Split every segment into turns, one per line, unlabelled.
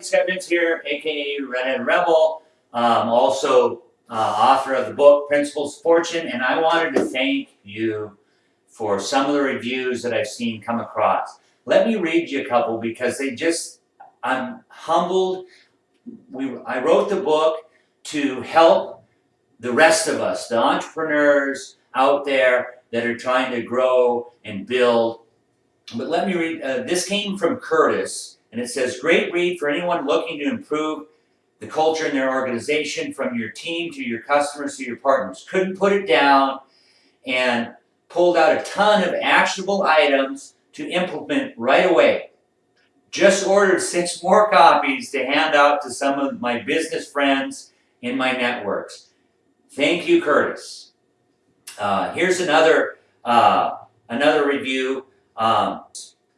Scott here, aka Redhead Rebel, um, also uh, author of the book Principles of Fortune, and I wanted to thank you for some of the reviews that I've seen come across. Let me read you a couple because they just, I'm humbled. We, I wrote the book to help the rest of us, the entrepreneurs out there that are trying to grow and build. But let me read, uh, this came from Curtis, and it says, great read for anyone looking to improve the culture in their organization from your team to your customers to your partners. Couldn't put it down and pulled out a ton of actionable items to implement right away. Just ordered six more copies to hand out to some of my business friends in my networks. Thank you, Curtis. Uh, here's another uh, another review. Um,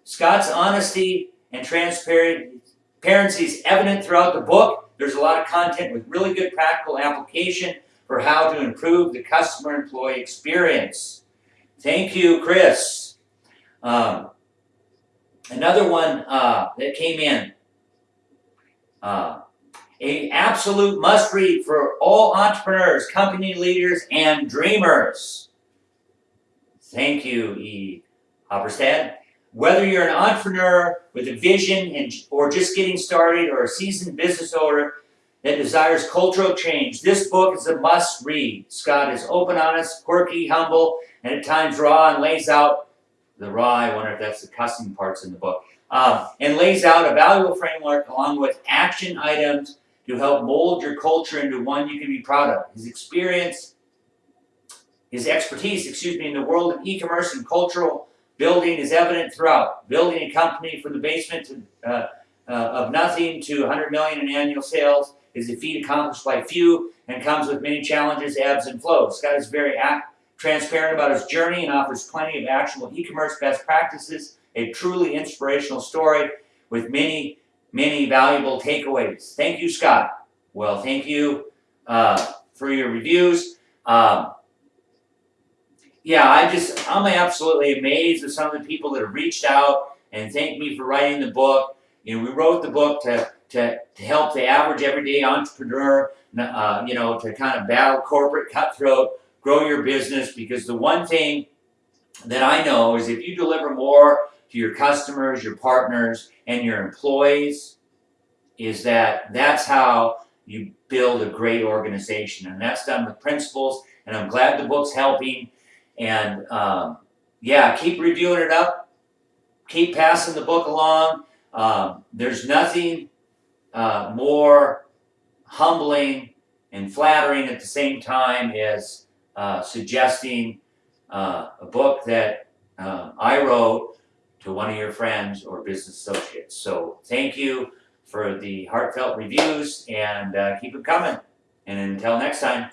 Scott's honesty and transparency is evident throughout the book. There's a lot of content with really good practical application for how to improve the customer-employee experience. Thank you, Chris. Um, another one uh, that came in. Uh, a absolute must-read for all entrepreneurs, company leaders, and dreamers. Thank you, E. Hopperstad. Whether you're an entrepreneur with a vision and, or just getting started or a seasoned business owner that desires cultural change, this book is a must read. Scott is open, honest, quirky, humble, and at times raw and lays out the raw, I wonder if that's the cussing parts in the book, um, and lays out a valuable framework along with action items to help mold your culture into one you can be proud of. His experience, his expertise, excuse me, in the world of e-commerce and cultural Building is evident throughout. Building a company from the basement to, uh, uh, of nothing to 100 million in annual sales is a feat accomplished by few and comes with many challenges, ebbs, and flows. Scott is very transparent about his journey and offers plenty of actionable e-commerce best practices, a truly inspirational story with many, many valuable takeaways. Thank you, Scott. Well, thank you uh, for your reviews. Um, yeah, I just, I'm absolutely amazed with some of the people that have reached out and thanked me for writing the book. You know, we wrote the book to, to, to help the average everyday entrepreneur, uh, you know, to kind of battle corporate cutthroat, grow your business, because the one thing that I know is if you deliver more to your customers, your partners, and your employees, is that that's how you build a great organization. And that's done with principles, and I'm glad the book's helping. And um, yeah, keep reviewing it up. Keep passing the book along. Um, there's nothing uh, more humbling and flattering at the same time as uh, suggesting uh, a book that uh, I wrote to one of your friends or business associates. So thank you for the heartfelt reviews and uh, keep it coming. And until next time.